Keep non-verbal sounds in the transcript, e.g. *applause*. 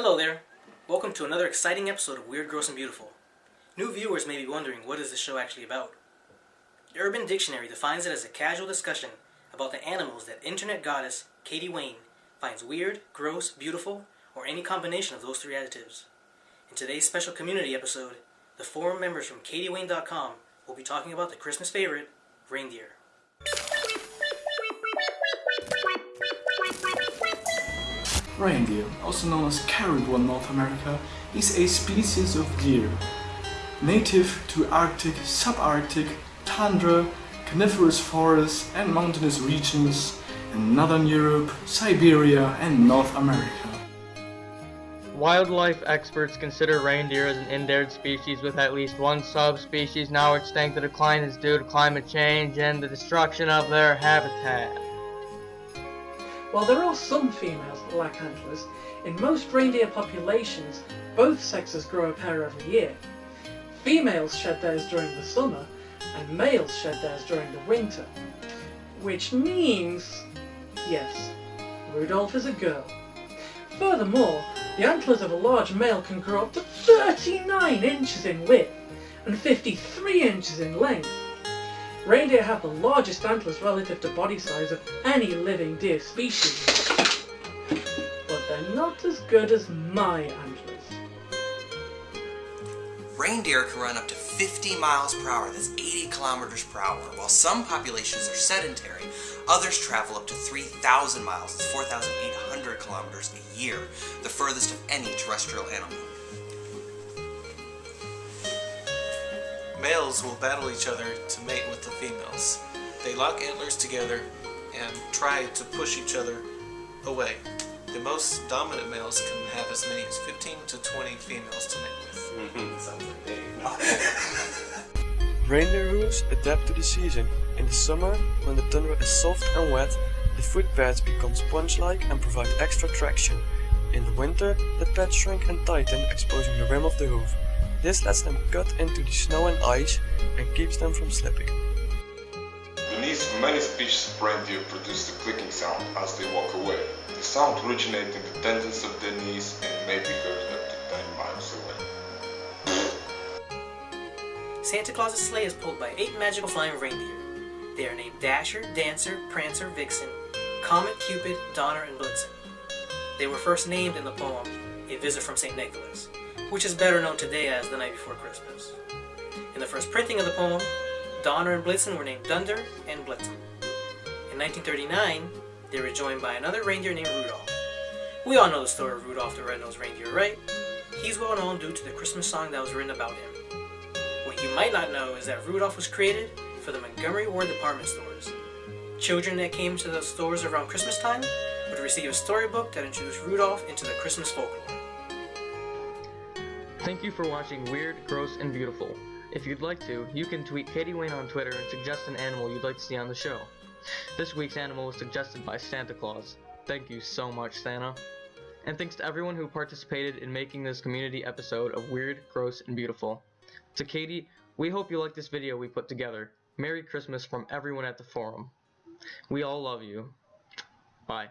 Hello there. Welcome to another exciting episode of Weird, Gross, and Beautiful. New viewers may be wondering what is this show actually about. The Urban Dictionary defines it as a casual discussion about the animals that internet goddess Katie Wayne finds weird, gross, beautiful, or any combination of those three adjectives. In today's special community episode, the forum members from katiewayne.com will be talking about the Christmas favorite, reindeer. Reindeer, also known as caribou in North America, is a species of deer. Native to Arctic, subarctic, tundra, coniferous forests and mountainous regions in Northern Europe, Siberia and North America. Wildlife experts consider reindeer as an endangered species with at least one subspecies now extinct. The decline is due to climate change and the destruction of their habitat. While there are some females that lack antlers, in most reindeer populations, both sexes grow a pair every year. Females shed theirs during the summer, and males shed theirs during the winter. Which means, yes, Rudolph is a girl. Furthermore, the antlers of a large male can grow up to 39 inches in width and 53 inches in length. Reindeer have the largest antlers relative to body size of any living deer species. But they're not as good as my antlers. Reindeer can run up to 50 miles per hour, that's 80 kilometers per hour. While some populations are sedentary, others travel up to 3,000 miles, that's 4,800 kilometers a year, the furthest of any terrestrial animal. Males will battle each other to mate with the females. They lock antlers together and try to push each other away. The most dominant males can have as many as 15 to 20 females to mate with. Mm-hmm. Sounds like *laughs* Reindeer hooves adapt to the season. In the summer, when the tundra is soft and wet, the foot pads become sponge-like and provide extra traction. In the winter, the pads shrink and tighten, exposing the rim of the hoof. This lets them cut into the snow and ice and keeps them from slipping. The knees of many species of reindeer produce the clicking sound as they walk away. The sound originates in the tendons of their knees and may be heard up to 10 miles away. Santa Claus's sleigh is pulled by eight magical flying reindeer. They are named Dasher, Dancer, Prancer, Vixen, Comet, Cupid, Donner, and Blitzen. They were first named in the poem A Visit from St. Nicholas, which is better known today as The Night Before Christmas. In the first printing of the poem, Donner and Blitzen were named Dunder and Blitzen. In 1939, they were joined by another reindeer named Rudolph. We all know the story of Rudolph the Red-Nosed Reindeer, right? He's well known due to the Christmas song that was written about him. What you might not know is that Rudolph was created for the Montgomery Ward department stores. Children that came to the stores around Christmas time would receive a storybook that introduced Rudolph into the Christmas folklore. Thank you for watching Weird, Gross, and Beautiful. If you'd like to, you can tweet Katie Wayne on Twitter and suggest an animal you'd like to see on the show. This week's animal was suggested by Santa Claus. Thank you so much, Santa. And thanks to everyone who participated in making this community episode of Weird, Gross, and Beautiful. To Katie, we hope you like this video we put together. Merry Christmas from everyone at the forum. We all love you. Bye.